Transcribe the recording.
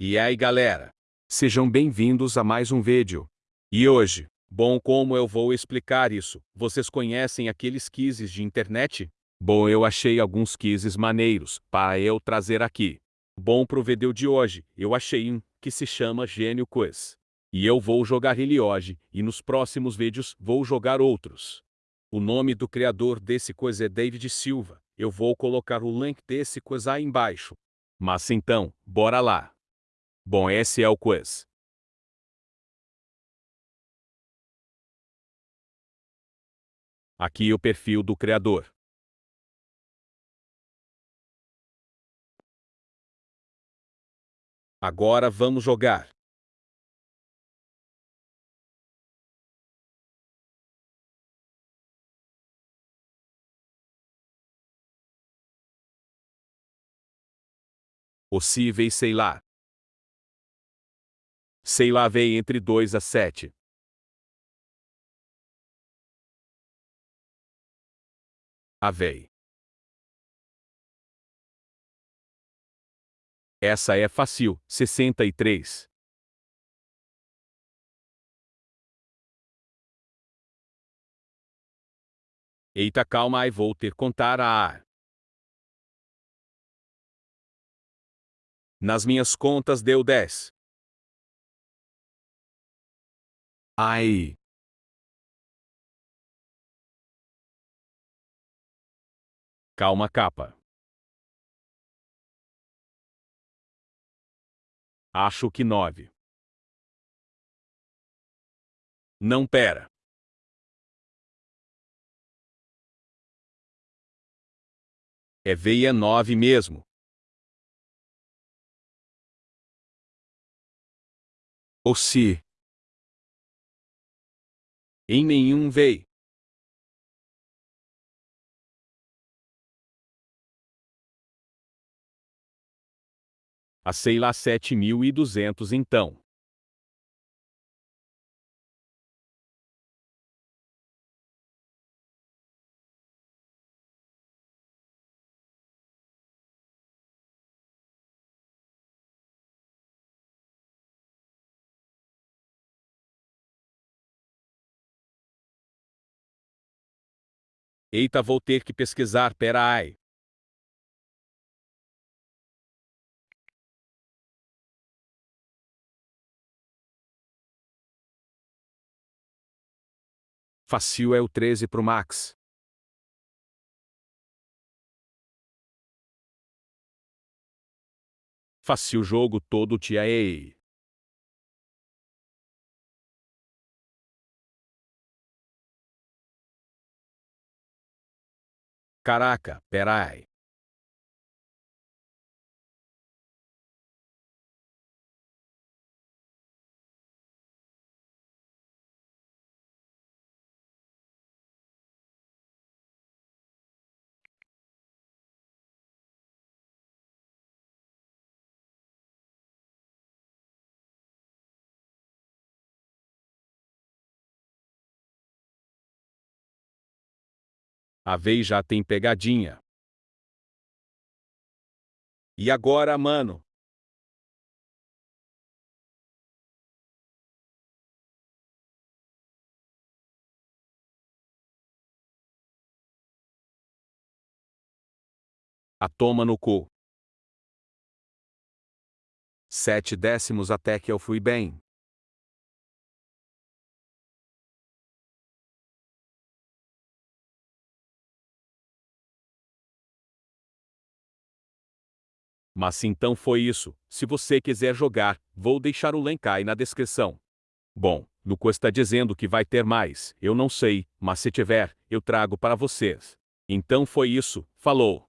E aí galera, sejam bem-vindos a mais um vídeo. E hoje, bom como eu vou explicar isso, vocês conhecem aqueles quizzes de internet? Bom eu achei alguns quizzes maneiros, para eu trazer aqui. Bom pro vídeo de hoje, eu achei um, que se chama Gênio Quiz. E eu vou jogar ele hoje, e nos próximos vídeos vou jogar outros. O nome do criador desse quiz é David Silva, eu vou colocar o link desse quiz aí embaixo. Mas então, bora lá! Bom esse é o quiz. Aqui o perfil do criador. Agora vamos jogar. Possíveis sei lá. Sei lá veio entre 2 a 7. Avei. Essa é fácil, 63. Eita calma aí vou ter contar a ar. Nas minhas contas deu 10. Ai. Calma capa. Acho que nove. Não pera. É veia nove mesmo. Ou se. Em nenhum veio. a sei lá 7.200 então. Eita vou ter que pesquisar pera ai. Fácil é o 13 pro Max. Fácil jogo todo tia ei. Caraca, perai. A vez já tem pegadinha. E agora, mano? A toma no cu. Sete décimos até que eu fui bem. Mas então foi isso. Se você quiser jogar, vou deixar o link aí na descrição. Bom, Luco está dizendo que vai ter mais, eu não sei, mas se tiver, eu trago para vocês. Então foi isso, falou.